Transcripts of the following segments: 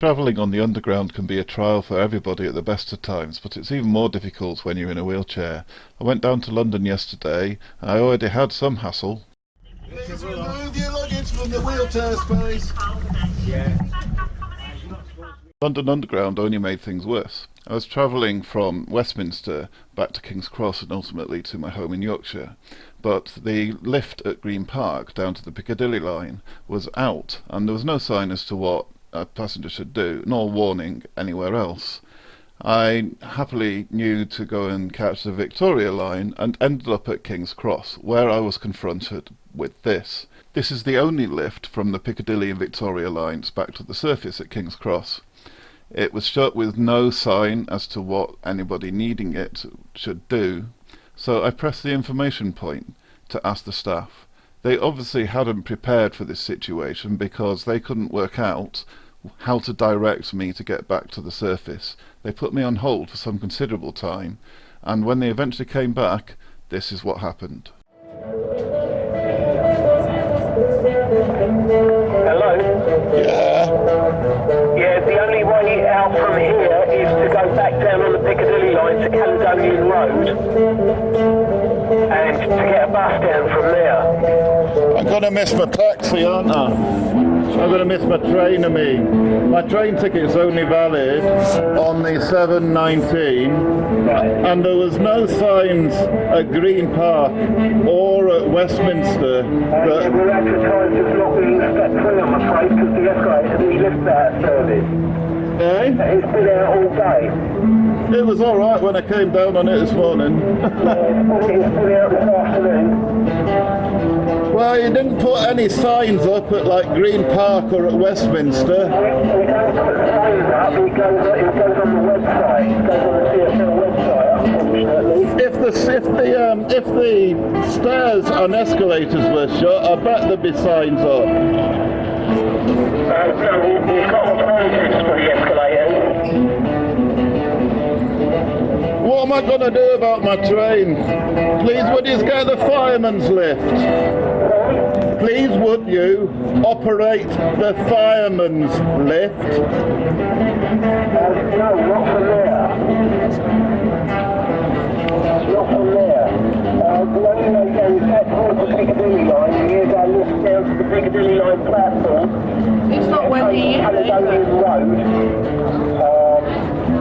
Travelling on the underground can be a trial for everybody at the best of times, but it's even more difficult when you're in a wheelchair. I went down to London yesterday, and I already had some hassle. Please remove your luggage from the wheelchair space. London Underground only made things worse. I was travelling from Westminster back to King's Cross and ultimately to my home in Yorkshire, but the lift at Green Park down to the Piccadilly line was out, and there was no sign as to what a passenger should do, nor warning anywhere else. I happily knew to go and catch the Victoria line and ended up at King's Cross, where I was confronted with this. This is the only lift from the Piccadilly and Victoria lines back to the surface at King's Cross. It was shut with no sign as to what anybody needing it should do, so I pressed the information point to ask the staff. They obviously hadn't prepared for this situation because they couldn't work out how to direct me to get back to the surface. They put me on hold for some considerable time, and when they eventually came back, this is what happened. Hello? Yeah. Yeah, the only way out from here is to go back down on the Piccadilly line to Caledonian Road and to get a bus down from there. I'm gonna miss my taxi, aren't I? I'm gonna miss my train, I mean. My train ticket's only valid on the 7.19 and there was no signs at Green Park or at Westminster that... we're advertised as not being step I'm afraid, because the escalator, the lift's out of service. Eh? It's been out all day. It was alright when I came down on it this morning. Well, you didn't put any signs up at like Green Park or at Westminster. We, don't put signs up, it goes, it goes on the website. If the if the um, if the stairs and escalators were shut, I bet there'd be signs up. Uh, we- we've got alternatives for the escalators. What am I going to do about my train? Please, would you get the fireman's lift? Please, would you operate the fireman's lift? Uh, no, not from there. Not from there. Uh, the only way down is that towards the Piccadilly line, and here's our lift down to the Piccadilly line platform. It's not windy either, is Caledonian it? Road. Um,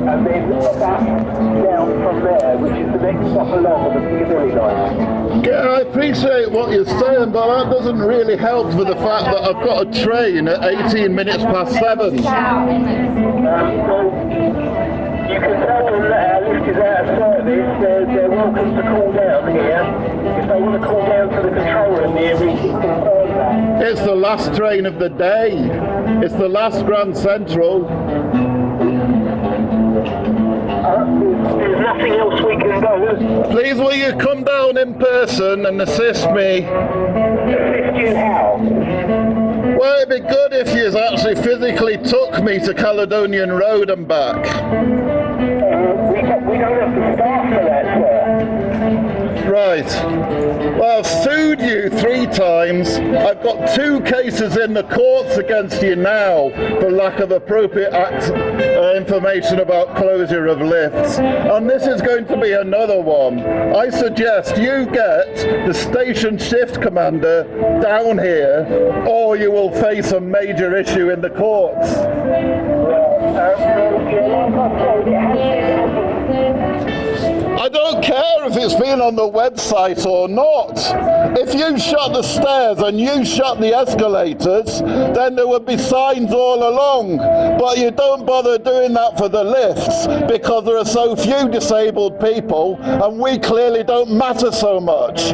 and then back down from there, which is the next stop along on the Piccadilly line. Yeah, I appreciate what you're saying, but that doesn't really help with the fact that I've got a train at 18 minutes past seven. Um, well, you can tell them that our lift is out of service. They're, they're welcome to call down here. If they want to call down to the control room here, we can confirm that. It's the last train of the day. It's the last Grand Central. There's, nothing else we can do. Please, will you come down in person and assist me? Assist you how? Well, it'd be good if you actually physically took me to Caledonian Road and back. Uh, Right. Well, I've sued you three times. I've got two cases in the courts against you now for lack of appropriate act, uh, information about closure of lifts. And this is going to be another one. I suggest you get the station shift commander down here, or you will face a major issue in the courts. I don't care if it's been on the website or not. If you shut the stairs and you shut the escalators, then there would be signs all along. But you don't bother doing that for the lifts because there are so few disabled people and we clearly don't matter so much.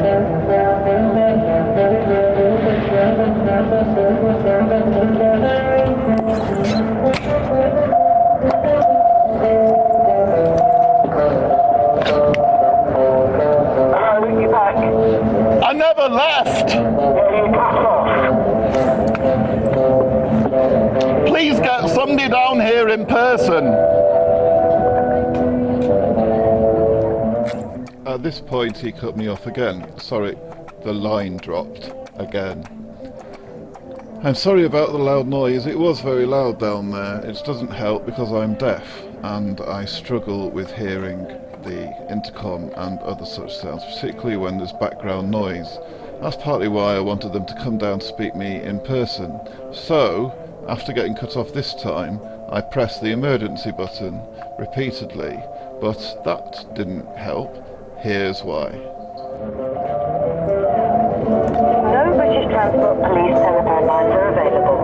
This point, he cut me off again. Sorry, the line dropped again. I'm sorry about the loud noise. It was very loud down there. It doesn't help because I'm deaf and I struggle with hearing the intercom and other such sounds, particularly when there's background noise. That's partly why I wanted them to come down to speak me in person. So, after getting cut off this time, I pressed the emergency button repeatedly, but that didn't help. Here's why. No British Transport Police telephone lines are available.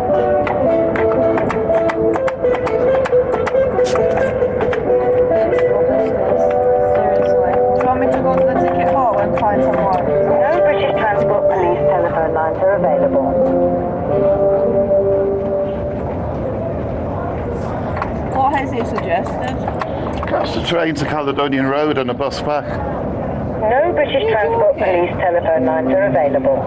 Seriously. Do you want me to go to the ticket hall and find someone? No British Transport Police telephone lines are available. What has he suggested? Catch the train to Caledonian Road and a bus back. No British Transport Police telephone lines are available.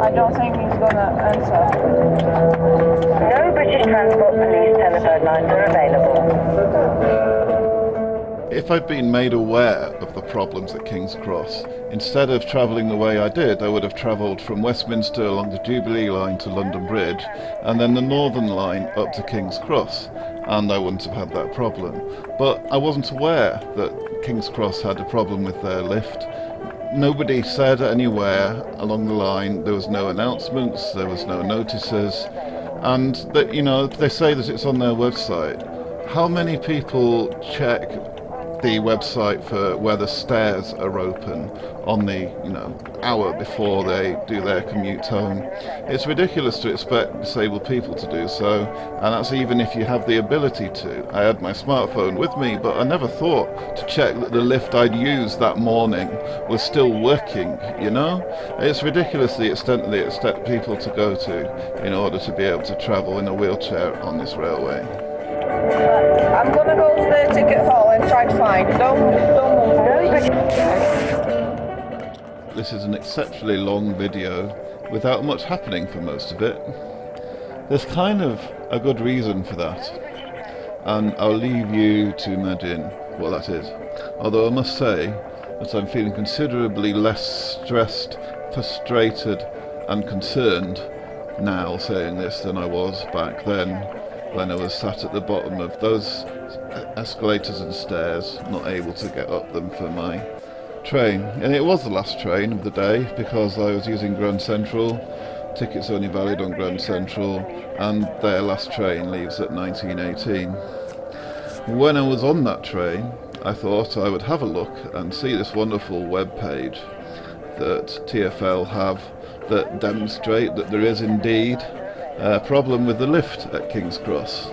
I don't think he's gonna answer. No British Transport Police telephone lines are available. If I'd been made aware of the problems at King's Cross, instead of travelling the way I did, I would have travelled from Westminster along the Jubilee line to London Bridge, and then the Northern line up to King's Cross, and I wouldn't have had that problem. But I wasn't aware that King's Cross had a problem with their lift. Nobody said anywhere along the line, there was no announcements, there was no notices, and that, you know, they say that it's on their website. How many people check the website for where the stairs are open on the you know hour before they do their commute home. It's ridiculous to expect disabled people to do so, and that's even if you have the ability to. I had my smartphone with me, but I never thought to check that the lift I'd used that morning was still working. You know, it's ridiculous the extent that they expect people to go to in order to be able to travel in a wheelchair on this railway. I'm gonna go to the ticket hall and try to find. Don't, don't move. This is an exceptionally long video without much happening for most of it. There's kind of a good reason for that, and I'll leave you to imagine what that is. Although I must say that I'm feeling considerably less stressed, frustrated, and concerned now saying this than I was back then when I was sat at the bottom of those escalators and stairs, not able to get up them for my train. And it was the last train of the day because I was using Grand Central. Tickets only valid on Grand Central, and their last train leaves at 1918. When I was on that train, I thought I would have a look and see this wonderful web page that TFL have that demonstrate that there is indeed a problem with the lift at King's Cross.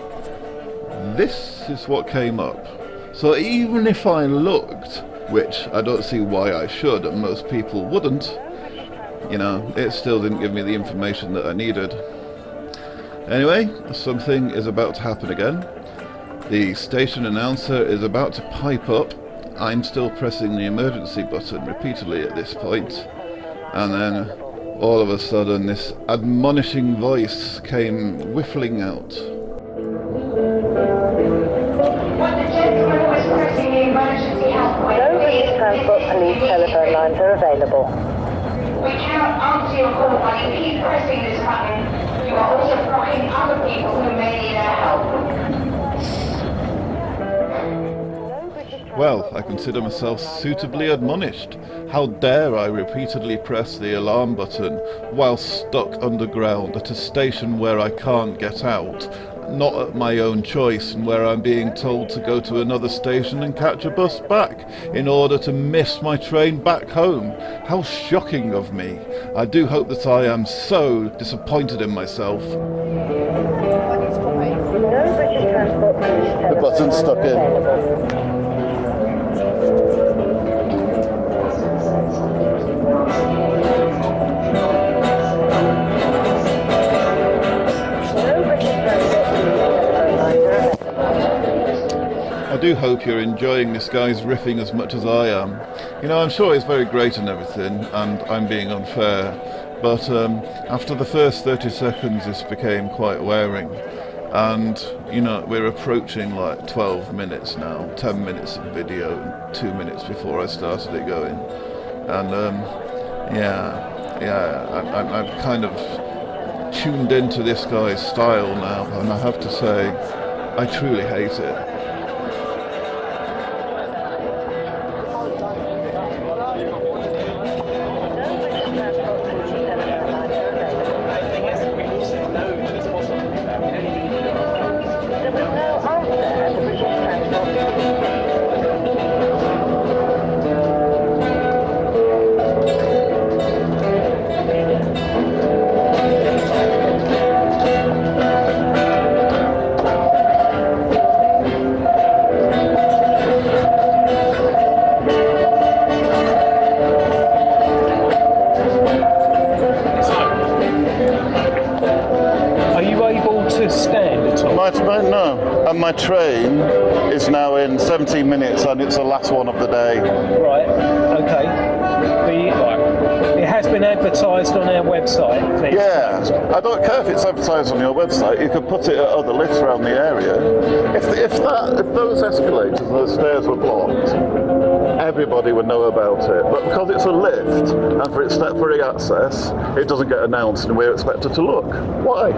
This is what came up. So even if I looked, which I don't see why I should, and most people wouldn't, you know, it still didn't give me the information that I needed. Anyway, something is about to happen again. The station announcer is about to pipe up. I'm still pressing the emergency button repeatedly at this point, and then all of a sudden this admonishing voice came whiffling out. No British Transport Police telephone lines are available. We cannot answer your call, but if you keep pressing this button, you are also blocking other people who may need our help. Well, I consider myself suitably admonished. How dare I repeatedly press the alarm button while stuck underground at a station where I can't get out, not at my own choice, and where I'm being told to go to another station and catch a bus back in order to miss my train back home. How shocking of me. I do hope that I am so disappointed in myself. When he's coming. No British Transport Police telephone button's stuck in. Do hope you're enjoying this guy's riffing as much as I am. You know, I'm sure he's very great and everything, and I'm being unfair, but um, after the first 30 seconds, this became quite wearing. and you know we're approaching like 12 minutes now 10 minutes of video two minutes before i started it going and um, yeah yeah I, i'm kind of tuned into this guy's style now and i have to say i truly hate it it's the last one of the day. Right. Okay. The, right. It has been advertised on our website. There's- Yeah, I don't care if it's advertised on your website. You could put it at other lifts around the area. If if that if those escalators and those stairs were blocked, everybody would know about it. But because it's a lift and for its step-free access, it doesn't get announced, and we're expected to look. Why?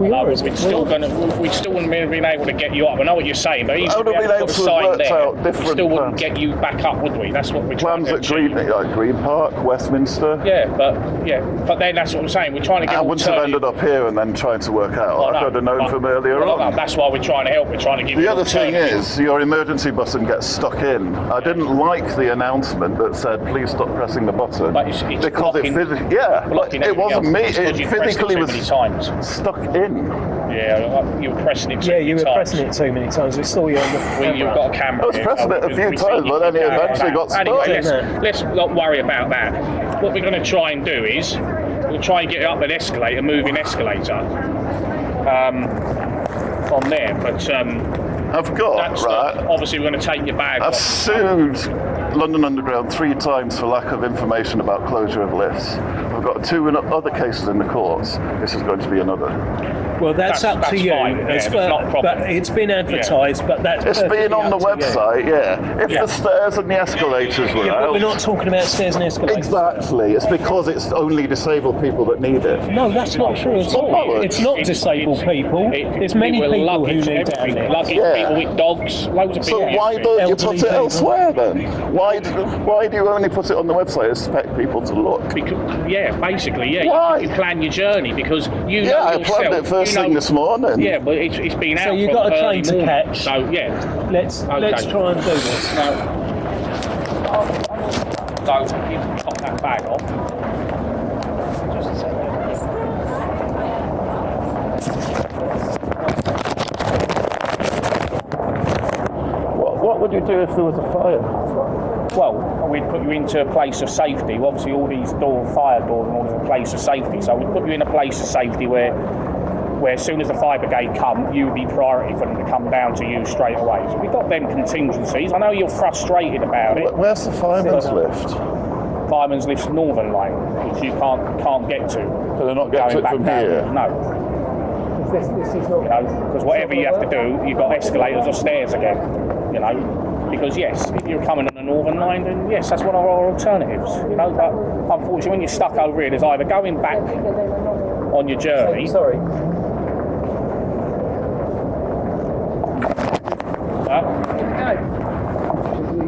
We No, are. we'd still gonna, we still wouldn't be been able to get you up. I know what you're saying, but even if we have had put a to sign there, out we still wouldn't plans. get you back up, would we? That's what we're trying Plans to at Green, like Green Park, Westminster. Yeah, but yeah, but then that's what I'm saying. We're trying to get I wouldn't have ended up here and then trying to work out. Oh, I no, could have known but- from earlier well, no, on. That's why we're trying to help. We're trying to give The other thing is, your emergency button gets stuck in. I didn't like the announcement that said, "Please stop pressing the button," But it's- it's because it blocking- physically, yeah, it wasn't else. me. It physically was times. stuck in. Yeah, you were pressing it. Too Yeah, many you were times. pressing it too many times. We saw you on the We, camera. you've got a camera. I was pressing so it a few times, but then it eventually that. got Anyway, stuck. let's, let's not worry about that. What we're going to try and do is we'll try and get it up an escalator, a moving escalator, um, from there. But um, I've got that's right. not, obviously we're going to take your bag I've off. sued London Underground three times for lack of information about closure of lifts. I've got two other cases in the courts. This is going to be another. Well, that's, That's- up that's to you. fine, yeah, It's it's for- not a. But it's been advertised, but that's It's been on the up to you. website, yeah. If Yeah. the stairs and the escalators were Yeah, out, but we're not talking about stairs and escalators. Exactly. It's because it's only disabled people that need it. No, that's not true at all. bollocks. It's not disabled it's- people. it- There's many people with people who need down everything, there. Luggage, Yeah. people with dogs, loads of So why don't you Elderly put it elsewhere then? Why do, why do you only put it on the website? Expect people to look. Because, yeah, basically, yeah. Why? You, you plan your journey because you know Yeah, I yourself. planned it first you know, thing this morning. Yeah, but it's, it's been out. So you've got a train to morning. catch. So yeah. Let's Okay. let's try and do this. So, so you can pop that bag off. Just a second. What, what would you do if there was a fire? Well, we'd put you into a place of safety. Well, obviously, all these door, fire doors and all is a place of safety. So we'd put you in a place of safety where, where as soon as the fire brigade come, you would be priority for them to come down to you straight away. So we've got them contingencies. I know you're frustrated about it. Wh- Where's the fireman's lift? Fireman's Lift's Northern Line, which you can't can't get to. Can they're not get to going it back from down. here? No, This, this is not. you know, because whatever you have to do, you've got escalators or stairs again. You know, because yes, if you're coming on the Northern Line, then yes, that's one of our alternatives. You know, but unfortunately, when you're stuck over here, there's either going back on your journey. Sorry. Huh?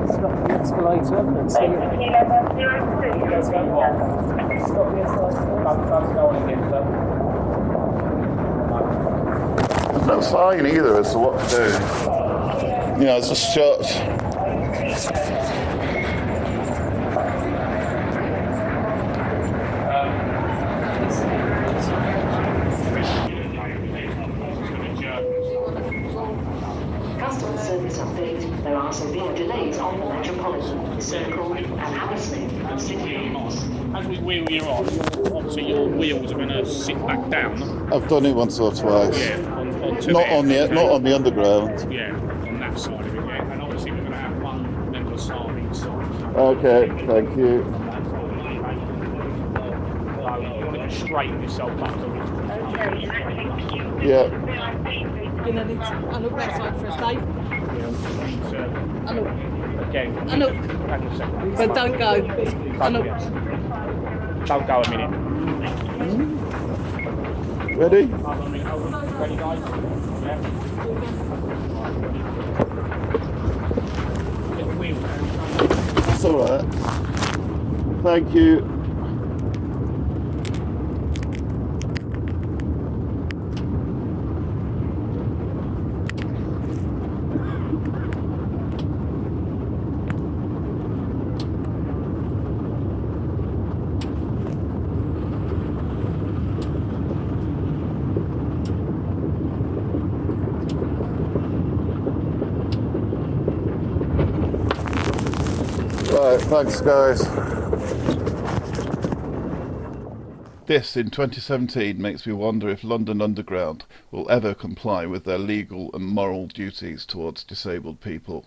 Stop escalator and see it. Let's go on. Stop the escalator. Don't, don't go on again, sir. There's no sign either as to what to do. You know, it's just shut. I've done it once or twice. Yeah, on, onto Not there, on the okay? not on the underground. Yeah, on that side of it, yeah. And obviously we're going to have one member of staff each side. Okay, thank you. So you want to straighten yourself up a bit. Yeah. Gonna need to, I look that side first, Dave. I look. Again, I look. hang on a second. But don't go. I look. Don't go a minute. Ready? Ready, guys? Yeah. Get the wheel. It's alright. Thank you. Right, thanks guys. This in 2017 makes me wonder if London Underground will ever comply with their legal and moral duties towards disabled people.